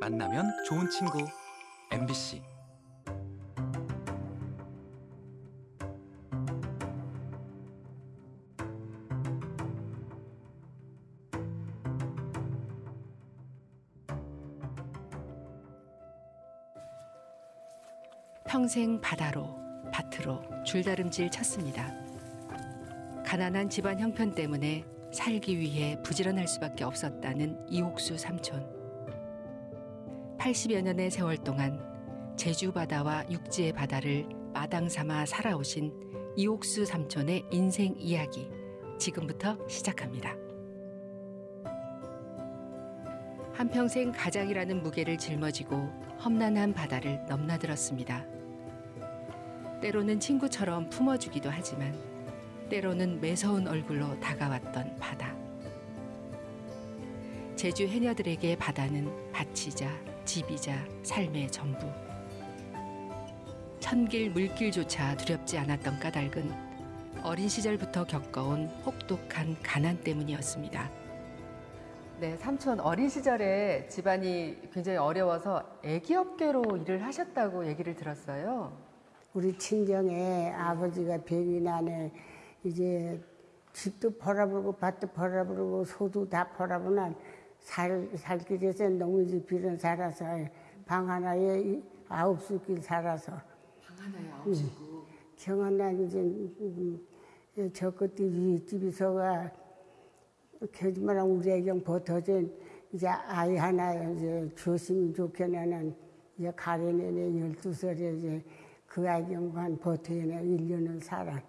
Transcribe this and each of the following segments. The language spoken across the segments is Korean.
만나면 좋은 친구 MBC 평생 바다로 밭으로 줄다름질 쳤습니다. 가난한 집안 형편 때문에 살기 위해 부지런할 수밖에 없었다는 이옥수 삼촌. 80여 년의 세월 동안 제주 바다와 육지의 바다를 마당 삼아 살아오신 이옥수 삼촌의 인생 이야기 지금부터 시작합니다. 한평생 가장이라는 무게를 짊어지고 험난한 바다를 넘나들었습니다. 때로는 친구처럼 품어주기도 하지만 때로는 매서운 얼굴로 다가왔던 바다. 제주 해녀들에게 바다는 밭이자 집이자 삶의 전부. 천길 물길조차 두렵지 않았던 까닭은 어린 시절부터 겪어온 혹독한 가난 때문이었습니다. 네, 삼촌 어린 시절에 집안이 굉장히 어려워서 애기업계로 일을 하셨다고 얘기를 들었어요. 우리 친정에 아버지가 병이 나네 이제 집도 벌어버리고 밭도 벌어버리고 소도 다 벌어버리면 살, 살기 위해서 농민집 빌은 살아서 방 하나에 이- 아홉 숲길 살아서 방 하나에 아홉 식구. 경한난 이제 음, 저 끝에 윗집에서가 거짓말하면 우리 애경 버터진 이제 아이 하나 이제 주었으면 좋겠나는 이제 가려내네 열두 살에 이제 그 아이경만 버텨내 일년을 살아.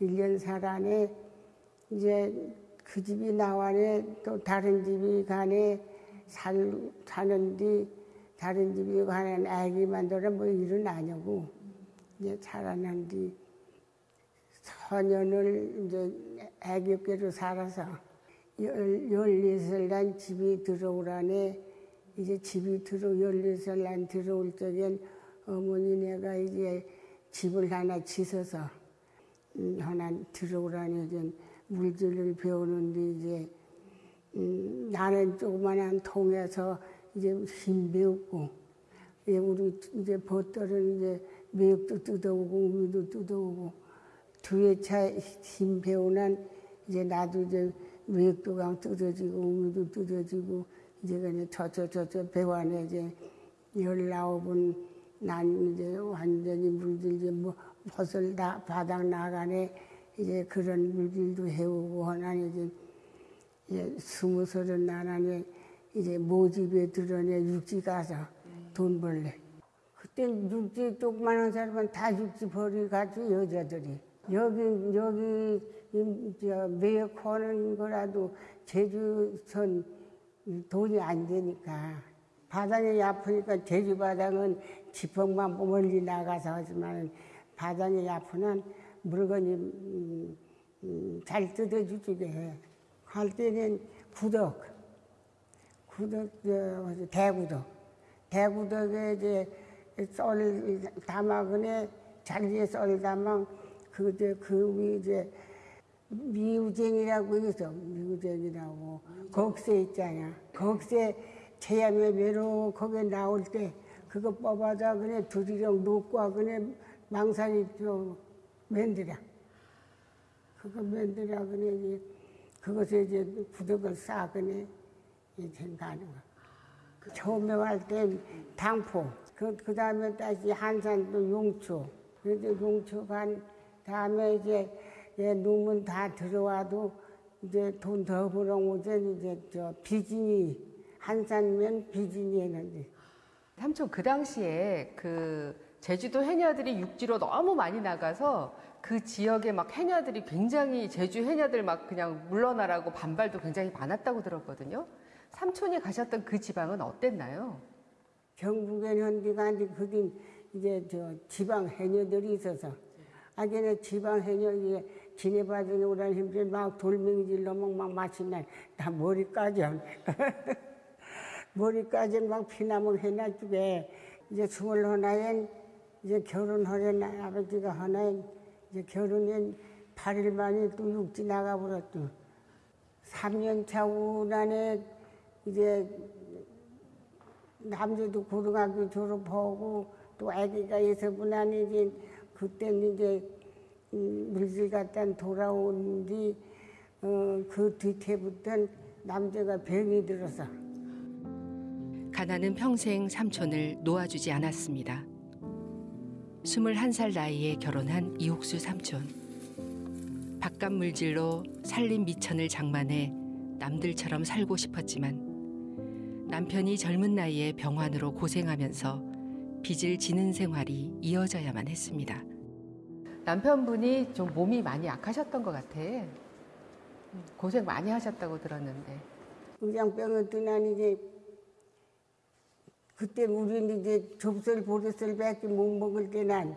일년 살아네 이제 그 집이 나와네 또 다른 집이 가네 살, 사는데 다른 집이 가는 아기 만들어 뭐 일은 아니고 이제 살아난 뒤 소년을 이제 애교께로 살아서 열, 열네살 난 집이 들어오라네. 이제 집이 들어 열네살 난 들어올 적엔 어머니네가 이제 집을 하나 지서서 음, 하나 들어오라니 이제 물질을 배우는데 이제 음, 나는 조그만한 통에서 이제 힘 배웠고 예, 우리 이제 벗들은 이제 매역도 뜯어오고 우미도 뜯어오고 두차힘 배우난 이제 나도 이제 매역도 강 뜯어지고 우미도 뜯어지고 이제 그냥 저저 저저 배관에 이제 열아홉은 난 이제 완전히 물질 이제 뭐 벗을 다 바닥 나가네 이제 그런 물질도 해오고 하나니 이제 이제 스무 서른 나나니 이제 모집에 들어내 육지 가서 돈 벌래. 그때 육지 조그만한 사람은 다 육지 벌이 가지고 여자들이 여기 여기 이- 저 매역하는 거라도 제주선 돈이 안 되니까 바닥이 아프니까 제주 바닥은 지평만 멀리 나가서 하지만 바닥이 아프면 물건이 음, 음, 잘 뜯어주지게 해. 할 때는 구덕, 구덕, 저, 대구덕. 대구덕에 이제 썰 담아그네 자리에 썰 담아 그, 이제 그위 이제 미우쟁이라고 있어. 미우쟁이라고. 곡새 있잖아. 곡새 제야매 매로 거기에 나올 때 그거 뽑아다 그냥 두리령 놓고 그냥 망상이 좀 맨들어. 그거 맨들어 그냥 이제 그것에 이제 구덕을 그냥 이제 가는 거. 처음에 할 때 당포. 그, 그 다음에 다시 한산도 용초. 그래서 용초 간 다음에 이제 예, 놈은 다 들어와도 이제 돈더 벌어오지 이제 저 비진이 한산면 비진이 했는데 삼촌 그 당시에 그 제주도 해녀들이 육지로 너무 많이 나가서 그 지역에 막 해녀들이 굉장히 제주 해녀들 막 그냥 물러나라고 반발도 굉장히 많았다고 들었거든요. 삼촌이 가셨던 그 지방은 어땠나요? 경북에 현디가 이제 그긴 이제 저 지방 해녀들이 있어서 아기네 지방 해녀 이제 지내봐주는 오라는 힘들 막 돌멩이질로 막, 막 마시면 다 머리까지 머리까지 막 피나물 해놔주게 이제 스물 하나엔 이제 결혼하려나 아버지가 하나엔 이제 결혼엔 8일 만에 또 육지 나가버렸죠. 3년 차 우난에 이제 남자도 고등학교 졸업하고 또 아기가 안에 이제 그때는 이제 음, 물질 갖다 돌아온 뒤 어, 그 뒤태부터는 남자가 병이 들어서 가나는 평생 삼촌을 놓아주지 않았습니다. 21살 나이에 결혼한 이옥수 삼촌. 바깥 물질로 살림 미천을 장만해 남들처럼 살고 싶었지만 남편이 젊은 나이에 병환으로 고생하면서 빚을 지는 생활이 이어져야만 했습니다. 남편분이 좀 몸이 많이 약하셨던 것 같아. 고생 많이 하셨다고 들었는데. 의장병을 떠난 이제 그때 우리는 이제 접설 보르설밖에 못 먹을 때 난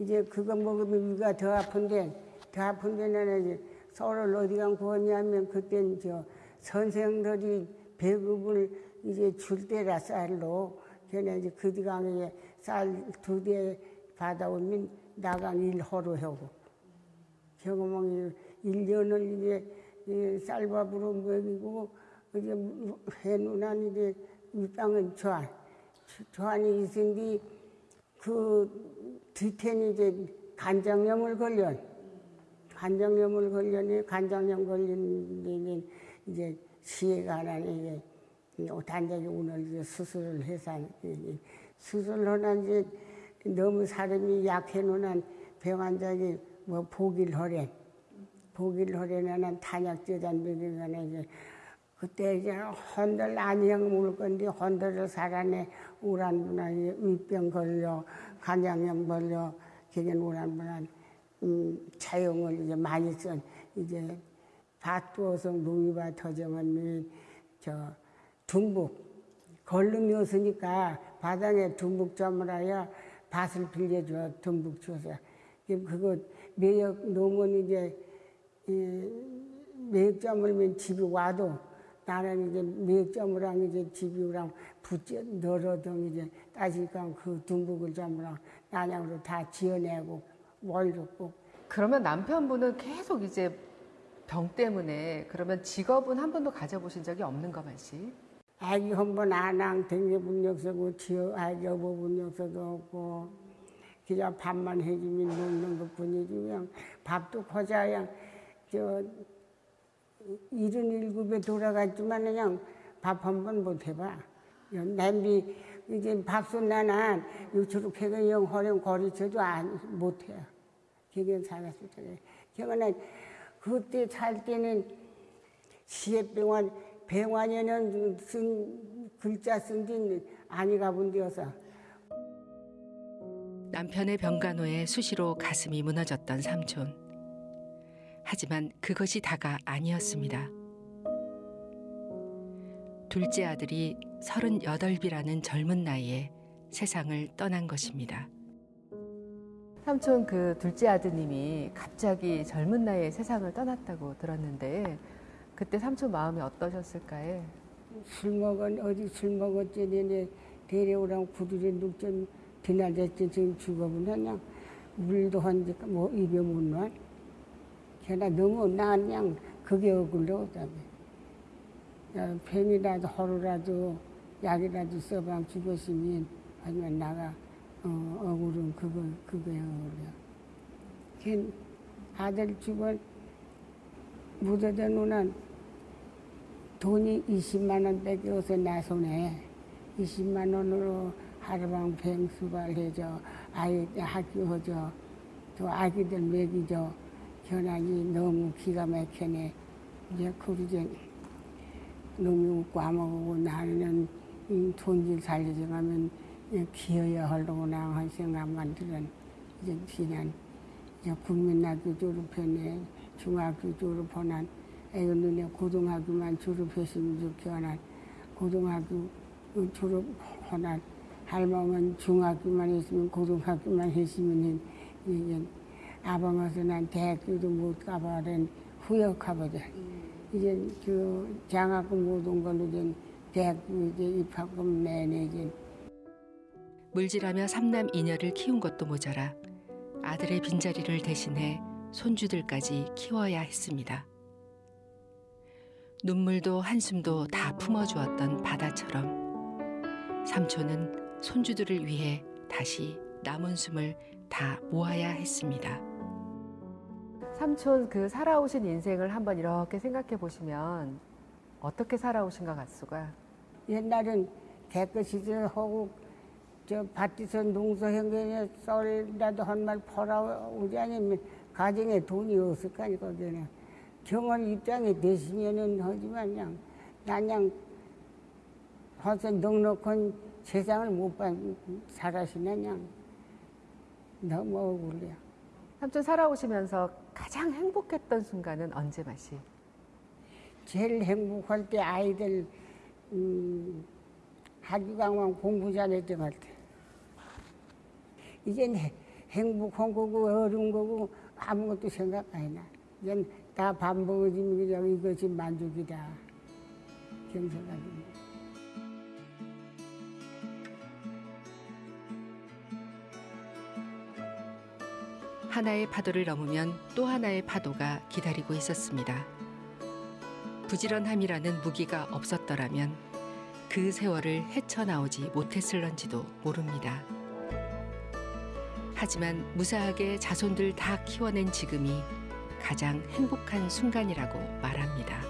이제 그거 먹으면 위가 더 아픈데 더 아픈데 나는 이제 서울 어디가 구웠냐면 그땐 저 선생들이 배급을 이제 줄 때라 쌀로 걔네 이제 그 디강에 쌀 두 대 받아오면 나간 일 허로 하고. 경험이 일년을 이제 이 쌀밥으로 먹이고 이제 해누난 이제 윗방은 조안 조안이 있은데 그 뒤태는 이제 간장염을 걸려. 간장염을 걸려니 간장염 걸린 데는 이제 시해가 하나니 이제 단장이 오늘 이제 수술을 해서 이제 수술을 하나 이제 너무 사람이 약해 놓은 병 환자기 뭐 보길 하래. 보길 하래는 탄약제단 먹이면 이제 그때 이제 헌들 안녕 물 건데 헌들을 살아내 우란분한 위병 걸려 간장염 걸려 기겐 우란분한 음, 차용을 이제 많이 쓴 이제 밭두어서 농이밭 터정은 저 둥북. 걸름이 없으니까 바닥에 둥북 점을하여 밭을 빌려줘 둥북 줘서. 그거 매역 농은 이제 매역점을 면 집이 와도 나는 이제 매역점이랑 이제 집이랑 붙여 널어등 이제 따지니까 그 둥북을 점이랑 난양으로 다 지어내고 월줬고 그러면 남편분은 계속 이제 병 때문에 그러면 직업은 한 번도 가져보신 적이 없는 거 맞지? 아기 한번 안항 댕겨본 역사고 지어 아기 여보본 역사도 없고 그냥 밥만 해주면 먹는 것 뿐이지 그냥 밥도 거자야 저 일흔 일곱에 돌아갔지만 그냥 밥 한 번 못 해봐. 냄비 이제 밥솥 나난 요초록해가 영 허령 거리쳐도 안 못해. 기견 살았을 때 기억나 그때 살 때는 시해병원 병원에는 쓴 글자 쓴 지 아니 가본 데여서. 남편의 병간호에 수시로 가슴이 무너졌던 삼촌. 하지만 그것이 다가 아니었습니다. 둘째 아들이 38이라는 젊은 나이에 세상을 떠난 것입니다. 삼촌 그 둘째 아드님이 갑자기 젊은 나이에 세상을 떠났다고 들었는데 그때 삼촌 마음이 어떠셨을까요? 술 먹은 어디 술 먹었지 내내 데려오라고 구두리 눕전 드날댔지 지금 죽어보냐 물도 한지까 뭐 입에 못 놔. 걔나 너무 나 그냥 그게 억울러 그다음에 야, 펜이라도 허루라도 약이라도 써방 죽었으면 아니면 나가 어, 억울은 그거 그거야 억울해. 걔 아들 죽어 묻어져 놓은 돈이 20만 원 뺏겨서 나 손에 20만 원으로 하루방 뱅수발 해줘. 아이 학교해줘. 또 아기들 먹이줘 현안이 너무 기가 막히네. 이제 그러지 놈이 웃고 아먹고 나는 이 돈질 살리지 가면 기어야 하려고나 한 생각만 들은 이제 지난 이제 국민학교 졸업했네. 중학교 졸업하난 애가 눈에 고등학교만 졸업했으면 좋겠나. 고등학교 졸업하난 할머니는 중학교만 했으면 고등학교만 했으면 이제 아방어서 난 대학교도 못 가봐는 후역하거든. 이제 그 장학금 못온 걸로 이제 대학교 이제 입학금 내내 이제 물질하며 삼남 이녀를 키운 것도 모자라 아들의 빈자리를 대신해 손주들까지 키워야 했습니다. 눈물도 한숨도 다 품어주었던 바다처럼 삼촌은 손주들을 위해 다시 남은 숨을 다 모아야 했습니다. 삼촌 그 살아오신 인생을 한번 이렇게 생각해 보시면 어떻게 살아오신 것 같수가? 옛날엔 개꺼시들 하고 저 밭에서 농사 행경에 썰이라도 한말 벌어오지 않으면 가정에 돈이 없을 거 아니거든요. 경원 입장에 되시면은 하지만 그냥 난 그냥 벌써 넉넉한 세상을 못 봐, 살아시나 그냥 너무 억울해요. 삼촌 살아오시면서 가장 행복했던 순간은 언제 맛이? 제일 행복할 때 아이들 음, 학교강만 공부 잘했던 것 같아. 이젠 해- 행복한 거고 어려운 거고 아무것도 생각 안 나. 이젠 다 밥 먹어지면 그냥 이것이 만족이다. 경생각입니다. 하나의 파도를 넘으면 또 하나의 파도가 기다리고 있었습니다. 부지런함이라는 무기가 없었더라면 그 세월을 헤쳐나오지 못했을런지도 모릅니다. 하지만 무사하게 자손들 다 키워낸 지금이 가장 행복한 순간이라고 말합니다.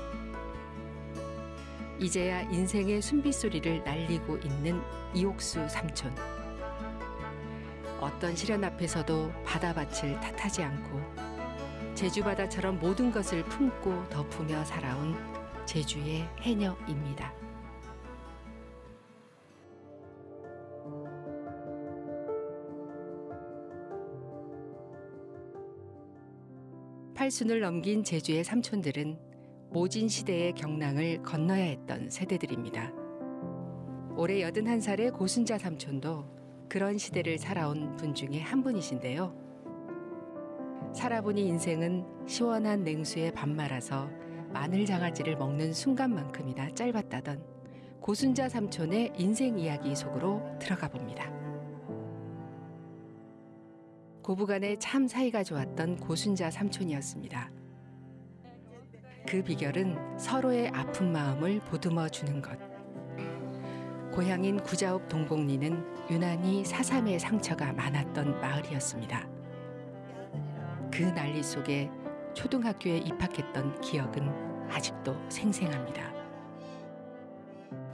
이제야 인생의 숨빗소리를 날리고 있는 이옥수 삼촌. 어떤 시련 앞에서도 바다밭을 탓하지 않고 제주 바다처럼 모든 것을 품고 덮으며 살아온 제주의 해녀입니다. 팔순을 넘긴 제주의 삼촌들은 모진 시대의 경랑을 건너야 했던 세대들입니다. 올해 81살의 고순자 삼촌도 그런 시대를 살아온 분 중에 한 분이신데요. 살아보니 인생은 시원한 냉수에 밥 말아서 마늘 장아찌를 먹는 순간만큼이나 짧았다던 고순자 삼촌의 인생 이야기 속으로 들어가 봅니다. 고부간에 참 사이가 좋았던 고순자 삼촌이었습니다. 그 비결은 서로의 아픈 마음을 보듬어 주는 것. 고향인 구자읍 동곡리는 유난히 사삼의 상처가 많았던 마을이었습니다. 그 난리 속에 초등학교에 입학했던 기억은 아직도 생생합니다.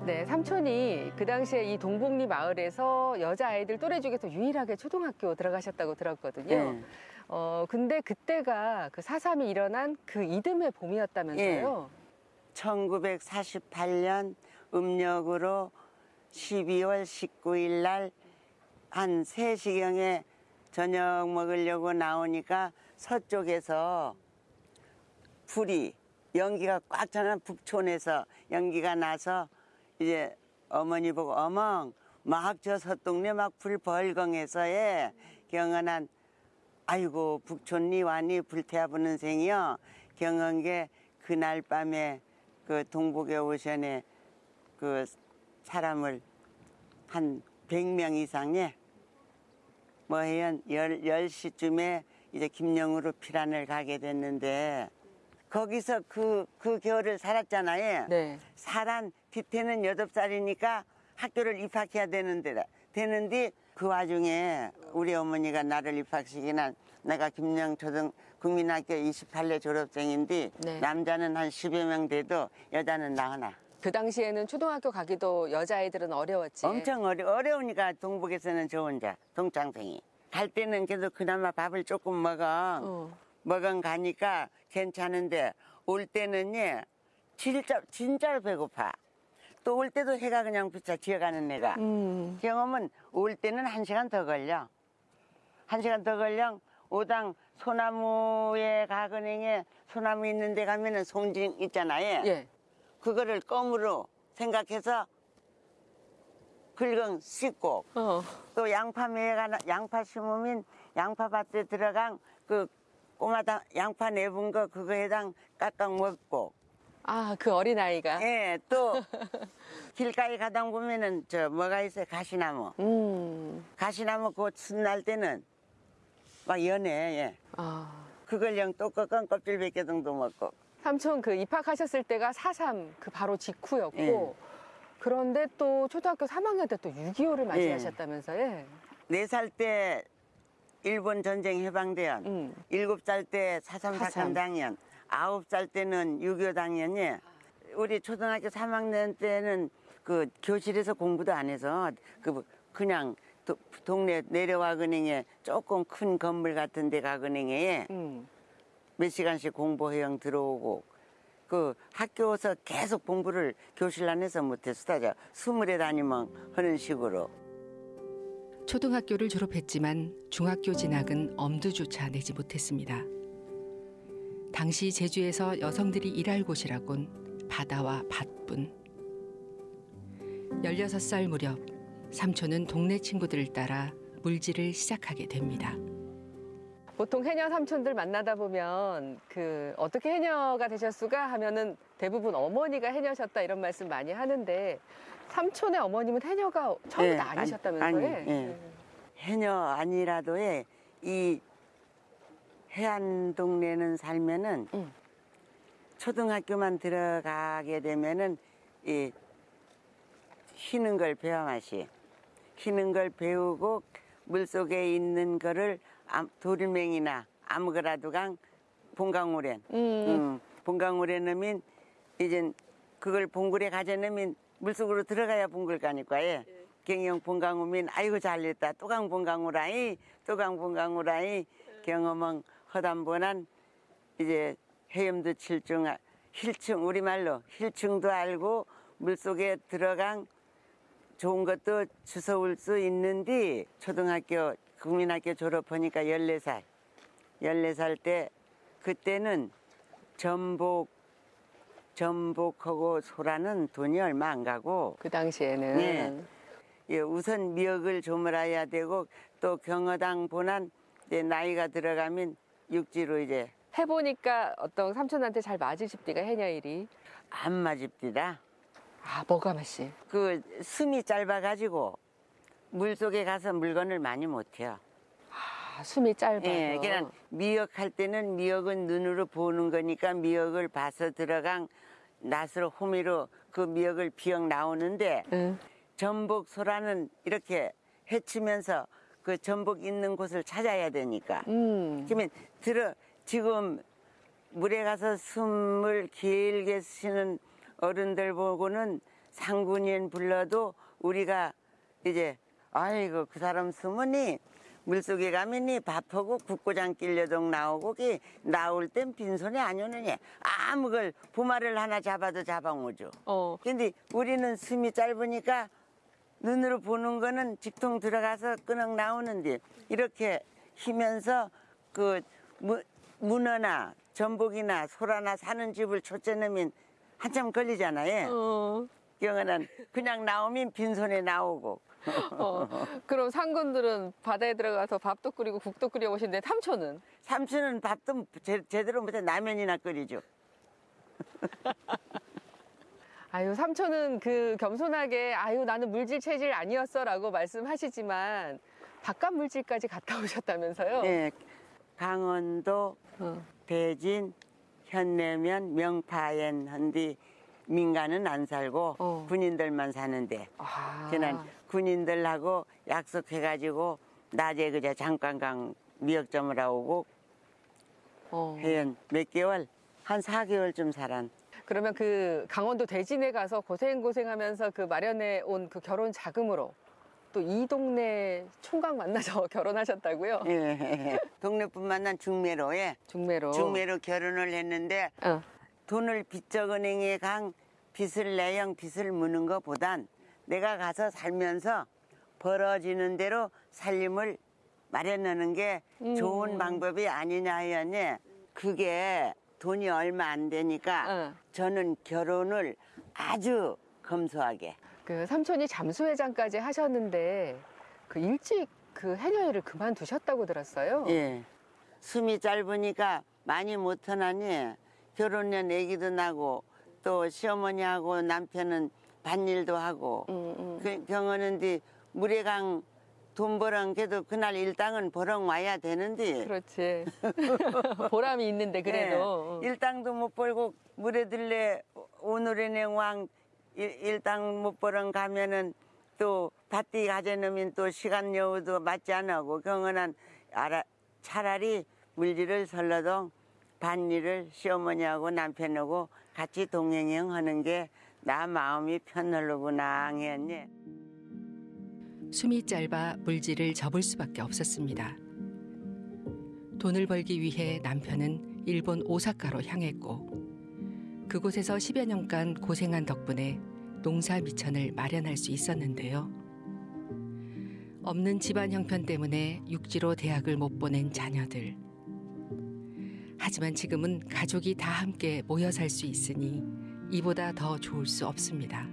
네, 삼촌이 그 당시에 이 동복리 마을에서 여자 아이들 또래 중에서 유일하게 초등학교 들어가셨다고 들었거든요. 예. 어, 근데 그때가 그 사삼이 일어난 그 이듬해 봄이었다면서요? 1948년 음력으로 12월 19일 날한 3시경에 저녁 먹으려고 나오니까 서쪽에서 불이 연기가 꽉 차는 북촌에서 연기가 나서 이제 어머니 보고 어멍 막 저 서동네 막 불 벌건해서에 경연한 아이고 북촌리 완이 불태워 부는 생이요 경한 게 그날 밤에 그 동북의 오션에 그 사람을 한 100명 이상의 뭐 해연 열, 열시쯤에 이제 김영으로 피란을 가게 됐는데 거기서 그, 그 겨울을 살았잖아요. 네. 살한 뒤태는 여덟 살이니까 학교를 입학해야 되는데 되는데 그 와중에 우리 어머니가 나를 입학시키는 내가 김영 초등 국민학교 28회 졸업생인데 네. 남자는 한 10여 명 돼도 여자는 나 하나. 그 당시에는 초등학교 가기도 여자아이들은 어려웠지. 엄청 어려, 어려우니까 동북에서는 저 혼자 동창생이 갈 때는 그래도 그나마 밥을 조금 먹어 어. 먹은 가니까 괜찮은데 올 때는 예 진짜 진짜로 배고파 또 올 때도 해가 그냥 부차 지어가는 애가 음. 경험은 올 때는 한 시간 더 걸려 한 시간 더 걸려 오당 소나무에 가근행에 소나무 있는 데 가면은 송진 있잖아요 예. 그거를 껌으로 생각해서 긁은 씻고 어. 또 양파 매가 나- 양파 심으면 양파 밭에 들어간 그 꼬마다 양파 내분 거 그거에당 깎아 먹고 아, 그 어린 아이가. 예또 길가에 가다 보면은 저 뭐가 있어요 가시나무 음. 가시나무 그순날 때는 막 연해 예 아. 그걸 영 또 꺾은 껍질 몇개 정도 먹고 삼촌 그 입학하셨을 때가 사삼 그 바로 직후였고 예. 그런데 또 초등학교 3학년 때 또 6.25를 예. 맞이하셨다면서요? 네살때 일본 전쟁 해방대원, 음. 일곱 살때 사삼 사삼. 사건 당연, 아홉 살 때는 6.25 당연이 우리 초등학교 3학년 때는 그 교실에서 공부도 안 해서 그 그냥 도- 동네 내려와 은행에 조금 큰 건물 같은 데 가은행에 음. 몇 시간씩 공부 회영 들어오고 그 학교에서 계속 공부를 교실 안에서 못했어. 스물에 다니면 하는 식으로. 초등학교를 졸업했지만 중학교 진학은 엄두조차 내지 못했습니다. 당시 제주에서 여성들이 일할 곳이라곤 바다와 밭뿐. 16살 무렵 삼촌은 동네 친구들을 따라 물질을 시작하게 됩니다. 보통 해녀 삼촌들 만나다 보면 그 어떻게 해녀가 되셨수가 하면은 대부분 어머니가 해녀셨다 이런 말씀 많이 하는데 삼촌의 어머님은 해녀가 처음부터 예, 아니셨다면서요? 아니, 예. 해녀 아니라도 예, 이 해안 동네는 살면은 음. 초등학교만 들어가게 되면은 이 쉬는 걸 배워 마시 쉬는 걸 배우고 물 속에 있는 거를 암- 도리맹이나 아무거라도 강 봉강오랜 음. 음, 봉강울에 넣으면 이제 그걸 봉굴에 가져 넣으면 물속으로 들어가야 봉굴 가니까 예. 경영 봉강우면 아이고 잘됐다. 또강 봉강우라이 또강 봉강우라이. 경험은 허담보난 이제 해염도 칠중 아- 힐층 우리말로 힐층도 알고 물속에 들어간 좋은 것도 주워올 수 있는데 초등학교 국민학교 졸업하니까 14살 14살 때 그때는 전복 전복하고 소라는 돈이 얼마 안 가고 그 당시에는 네. 예, 우선 미역을 조물어야 되고 또 경어당 보난 이제 나이가 들어가면 육지로 이제 해보니까 어떤 삼촌한테 잘 맞으십디가 해녀 일이 안 맞읍디다. 아 뭐가 맛이 그 숨이 짧아가지고 물 속에 가서 물건을 많이 못 해요. 아, 숨이 짧아서 예, 그냥 미역 할 때는 미역은 눈으로 보는 거니까 미역을 봐서 들어간 낫으로 호미로 그 미역을 비역 나오는데 응. 전복 소라는 이렇게 헤치면서 그 전복 있는 곳을 찾아야 되니까 음. 그러면 들어 지금 물에 가서 숨을 길게 쉬는 어른들 보고는 상군인 불러도 우리가 이제 아이고 그 사람 숨으니 물속에 가면이 밥하고 국고장 길려동 나오고 그 나올 땐 빈손이 안 오느니 아무 걸 부마를 하나 잡아도 잡아오죠. 어. 근데 우리는 숨이 짧으니까 눈으로 보는 거는 직통 들어가서 끄넉 나오는데 이렇게 쉬면서 그 무- 문어나 전복이나 소라나 사는 집을 초째 넣으면 한참 걸리잖아요. 어. 경우는 그냥 나오면 빈손에 나오고 어. 그럼 상군들은 바다에 들어가서 밥도 끓이고 국도 끓여 보시는데 삼촌은 삼촌은 밥도 제, 제대로 못해 라면이나 끓이죠. 아유 삼촌은 그 겸손하게 아유 나는 물질 체질 아니었어 라고 말씀하시지만 바깥 물질까지 갔다 오셨다면서요? 예, 강원도 어. 대진, 현내면, 명파엔 한디 민간은 안 살고 어. 군인들만 사는데 아. 그는 군인들하고 약속해가지고 낮에 그저 잠깐 강 미역점을 하고 어. 해연 몇 개월 한 4개월쯤 살았. 그러면 그 강원도 대진에 가서 고생 고생하면서 그 마련해 온 그 결혼 자금으로 또 이 동네 총각 만나서 결혼하셨다고요? 예. 동네뿐만 난 중매로에 중매로. 중매로 결혼을 했는데 어. 돈을 빚적은행에 강 빚을 내영 빚을 무는 것보단 내가 가서 살면서 벌어지는 대로 살림을 마련하는 게 음. 좋은 방법이 아니냐 하였니 그게 돈이 얼마 안 되니까 어. 저는 결혼을 아주 검소하게 그 삼촌이 잠수회장까지 하셨는데 그 일찍 그 해녀 일을 그만두셨다고 들었어요. 예 숨이 짧으니까 많이 못하나니 결혼년 애기도 나고 또 시어머니하고 남편은 밭일도 하고 음, 음. 그 경험은데 물에 강돈 벌은 게도 그날 일당은 벌어 와야 되는데 그렇지. 보람이 있는데 그래도. 예, 일당도 못 벌고 물에 들래 오늘의 왕 일, 일당 못 벌은 가면은 또 밭디 가재놈인 또 시간 여우도 맞지 않고 경은한 알아, 차라리 물질을 설러도 밭일을 시어머니하고 남편하고 같이 동행형 하는 게 나 마음이 편하려구나 했니. 숨이 짧아 물질을 접을 수밖에 없었습니다. 돈을 벌기 위해 남편은 일본 오사카로 향했고 그곳에서 10여 년간 고생한 덕분에 농사 미천을 마련할 수 있었는데요. 없는 집안 형편 때문에 육지로 대학을 못 보낸 자녀들. 하지만 지금은 가족이 다 함께 모여 살 수 있으니 이보다 더 좋을 수 없습니다.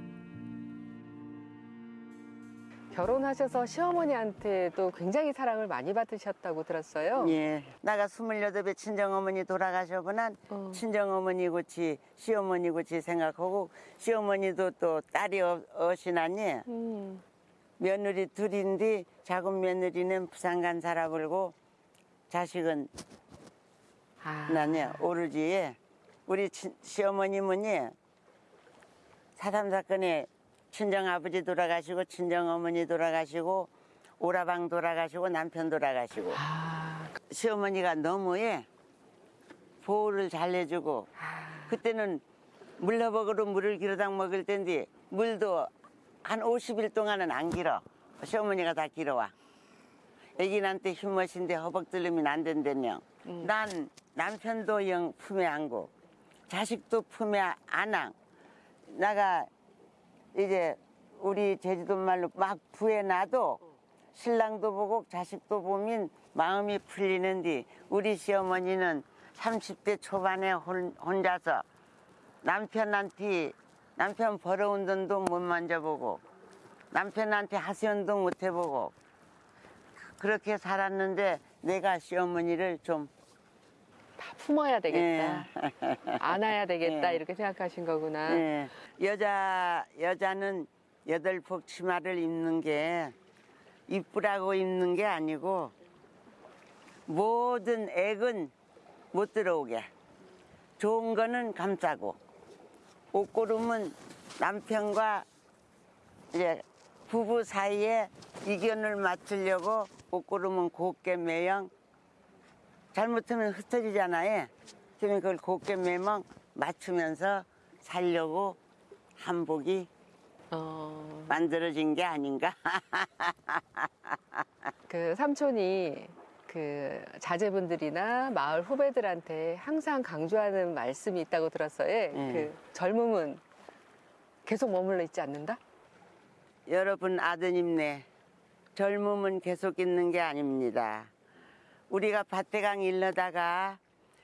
결혼하셔서 시어머니한테도 굉장히 사랑을 많이 받으셨다고 들었어요. 예. 나가 스물여덟에 친정어머니 돌아가셔보난 어. 친정어머니 고치 시어머니 고치 생각하고 시어머니도 또 딸이 어- 어시나니 음. 며느리 둘인데 작은 며느리는 부산 간 살아불고 자식은 아. 나니 오르지 우리 친- 시어머님은이 사삼 사건에 친정 아버지 돌아가시고 친정 어머니 돌아가시고 오라방 돌아가시고 남편 돌아가시고. 아. 시어머니가 너무 예 보호를 잘 해주고. 그때는 물러먹으로 물을 길어당 먹을 텐데 물도 한 50일 동안은 안 길어. 시어머니가 다 길어와. 애기한테 힘머신데 허벅 들리면 안 된다며. 난 남편도 영 품에 안고 자식도 품에 안앙 나가 이제 우리 제주도 말로 막 부해놔도 신랑도 보고 자식도 보면 마음이 풀리는데 우리 시어머니는 30대 초반에 혼, 혼자서 남편한테 남편 벌어온 돈도 못 만져보고 남편한테 하소연도 못 해보고 그렇게 살았는데 내가 시어머니를 좀 다 품어야 되겠다. 예. 안아야 되겠다. 예. 이렇게 생각하신 거구나. 예. 여자 여자는 여덟 폭 치마를 입는 게 이쁘라고 입는 게 아니고 모든 액은 못 들어오게 좋은 거는 감싸고 옷 고름은 남편과 이제 부부 사이에 이견을 맞추려고 옷 고름은 곱게 매형 잘못하면 흩어지잖아요. 그러면 그걸 곱게 매면 맞추면서 살려고 한복이 어, 만들어진 게 아닌가. 그 삼촌이 그 자제분들이나 마을 후배들한테 항상 강조하는 말씀이 있다고 들었어요. 음. 그 젊음은 계속 머물러 있지 않는다? 여러분 아드님네 젊음은 계속 있는 게 아닙니다. 우리가 밭대강 일러다가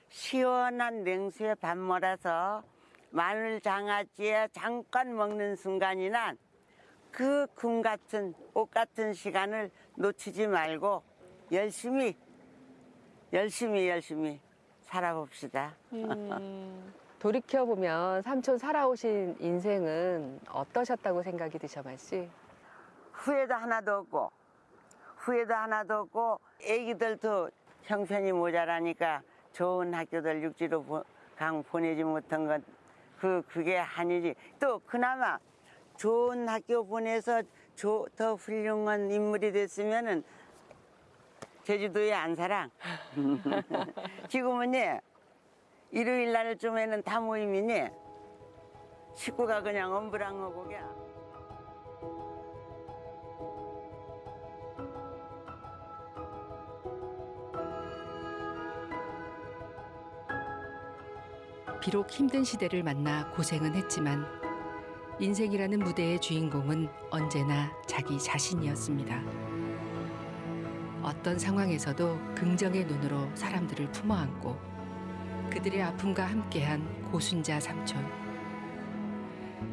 시원한 냉수에 밥 몰아서 마늘 장아찌에 잠깐 먹는 순간이나 그 금 같은 옷 같은 시간을 놓치지 말고 열심히 열심히 열심히 살아봅시다. 돌이켜 보면 삼촌 살아오신 인생은 어떠셨다고 생각이 드셔 말씨? 후회도 하나도 없고 후회도 하나도 없고 애기들도 형편이 모자라니까 좋은 학교들 육지로 보- 강 보내지 못한 건그 그게 아니지. 또 그나마 좋은 학교 보내서 조- 더 훌륭한 인물이 됐으면은 제주도에 안 살아 지금은 예 일요일 날쯤에는 다예 식구가 그냥 엄브랑하고 그냥 비록 힘든 시대를 만나 고생은 했지만 인생이라는 무대의 주인공은 언제나 자기 자신이었습니다. 어떤 상황에서도 긍정의 눈으로 사람들을 품어안고 그들의 아픔과 함께한 고순자 삼촌.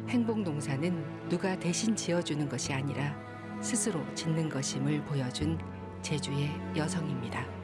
행복 농사는 누가 대신 지어주는 것이 아니라 스스로 짓는 것임을 보여준 제주의 여성입니다.